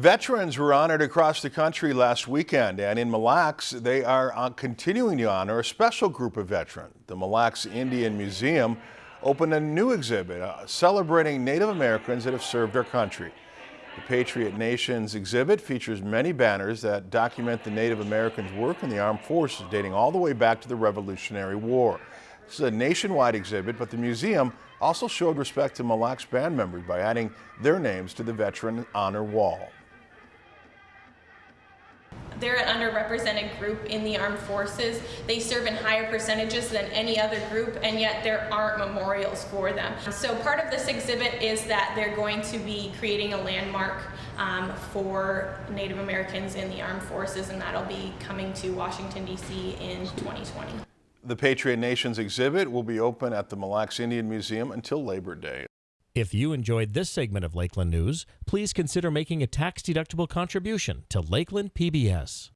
Veterans were honored across the country last weekend, and in Mille Lacs, they are uh, continuing to honor a special group of veterans. The Mille Lacs Indian Museum opened a new exhibit uh, celebrating Native Americans that have served our country. The Patriot Nations exhibit features many banners that document the Native Americans' work in the armed forces dating all the way back to the Revolutionary War. This is a nationwide exhibit, but the museum also showed respect to Mille Lacs band members by adding their names to the Veteran Honor Wall. They're an underrepresented group in the armed forces. They serve in higher percentages than any other group, and yet there aren't memorials for them. So part of this exhibit is that they're going to be creating a landmark um, for Native Americans in the armed forces, and that'll be coming to Washington, D.C. in 2020. The Patriot Nations exhibit will be open at the Mille Lacs Indian Museum until Labor Day. If you enjoyed this segment of Lakeland News, please consider making a tax-deductible contribution to Lakeland PBS.